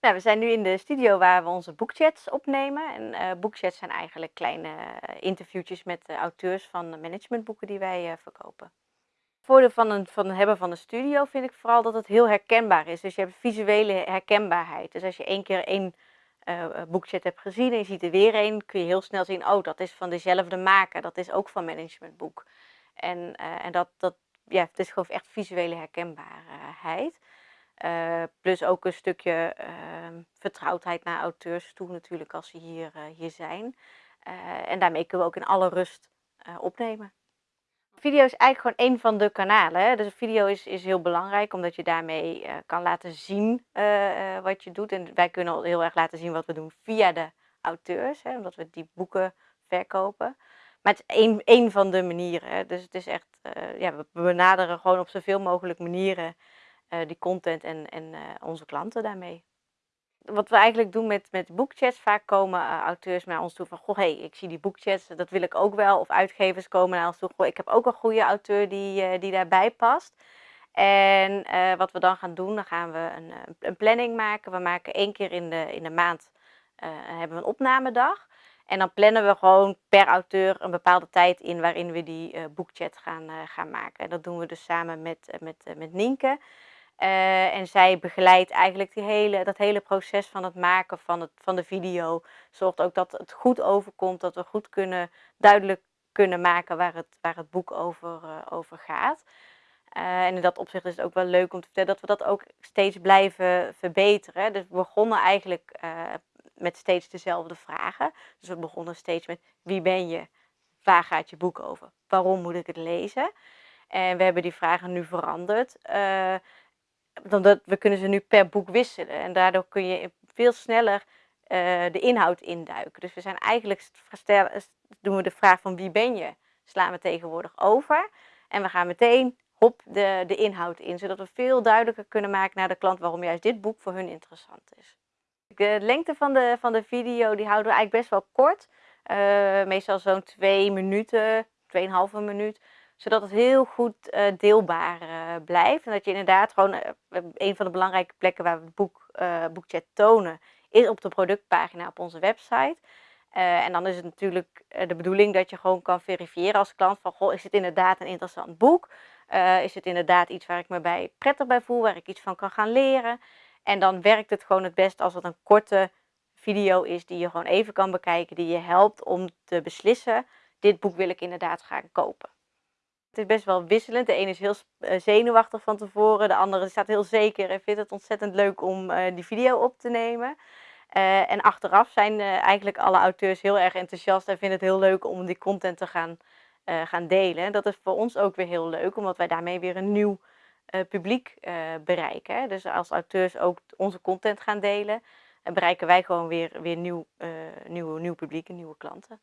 Nou, we zijn nu in de studio waar we onze boekchats opnemen. En uh, boekchats zijn eigenlijk kleine uh, interviewtjes met uh, auteurs van managementboeken die wij verkopen. Het voordeel van, een, van het hebben van een studio vind ik vooral dat het heel herkenbaar is. Dus je hebt visuele herkenbaarheid. Dus als je één keer één boekchat hebt gezien en je ziet er weer één, kun je heel snel zien, oh dat is van dezelfde maker, dat is ook van managementboek. En, en dat, dat, ja, het is gewoon echt visuele herkenbaarheid. Uh, plus ook een stukje uh, vertrouwdheid naar auteurs toe natuurlijk als ze hier, uh, hier zijn. en daarmee kunnen we ook in alle rust opnemen. Video is eigenlijk gewoon een van de kanalen. Hè? Dus video is, is heel belangrijk omdat je daarmee kan laten zien wat je doet. En wij kunnen heel erg laten zien wat we doen via de auteurs, hè? omdat we die boeken verkopen. Maar het is één, één van de manieren. Hè? Dus het is echt, ja, we benaderen gewoon op zoveel mogelijk manieren die content en, en uh, onze klanten daarmee. Wat we eigenlijk doen met, met boekchats, vaak komen uh, auteurs naar ons toe van, goh, hey, ik zie die boekchats, dat wil ik ook wel. Of uitgevers komen naar ons toe, goh, ik heb ook een goede auteur die, die daarbij past. En wat we dan gaan doen, dan gaan we een, een planning maken. We maken één keer in de, in de maand hebben we een opnamedag. En dan plannen we gewoon per auteur een bepaalde tijd in waarin we die boekchat gaan, gaan maken. En dat doen we dus samen met, met, met Nienke. Uh, en zij begeleidt eigenlijk die hele, dat hele proces van het maken van, het, van de video. Zorgt ook dat het goed overkomt, dat we goed kunnen, duidelijk kunnen maken waar het, waar het boek over, uh, over gaat. Uh, en in dat opzicht is het ook wel leuk om te vertellen dat we dat ook steeds blijven verbeteren. Dus we begonnen eigenlijk met steeds dezelfde vragen. Dus we begonnen steeds met wie ben je? Waar gaat je boek over? Waarom moet ik het lezen? En we hebben die vragen nu veranderd dat, we kunnen ze nu per boek wisselen. En daardoor kun je veel sneller uh, de inhoud induiken. Dus we zijn eigenlijk, doen we de vraag van wie ben je, slaan we tegenwoordig over. En we gaan meteen hop de, de inhoud in, zodat we veel duidelijker kunnen maken naar de klant waarom juist dit boek voor hun interessant is. De lengte van de, van de video die houden we eigenlijk best wel kort. Uh, meestal zo'n twee minuten, tweeënhalve minuut zodat het heel goed uh, deelbaar uh, blijft. En dat je inderdaad gewoon, uh, een van de belangrijke plekken waar we het boek, boekchat tonen, is op de productpagina op onze website. en dan is het natuurlijk de bedoeling dat je gewoon kan verifiëren als klant van, goh, is het inderdaad een interessant boek? is het inderdaad iets waar ik me bij prettig bij voel, waar ik iets van kan gaan leren? En dan werkt het gewoon het best als het een korte video is die je gewoon even kan bekijken, die je helpt om te beslissen, dit boek wil ik inderdaad gaan kopen. Het is best wel wisselend. De ene is heel eh, zenuwachtig van tevoren, de andere staat heel zeker en vindt het ontzettend leuk om uh, die video op te nemen. Uh, en achteraf zijn eigenlijk alle auteurs heel erg enthousiast en vinden het heel leuk om die content te gaan, gaan delen. Dat is voor ons ook weer heel leuk, omdat wij daarmee weer een nieuw publiek bereiken. Dus als auteurs ook onze content gaan delen, bereiken wij gewoon weer, weer nieuw, nieuw, nieuw publiek en nieuwe klanten.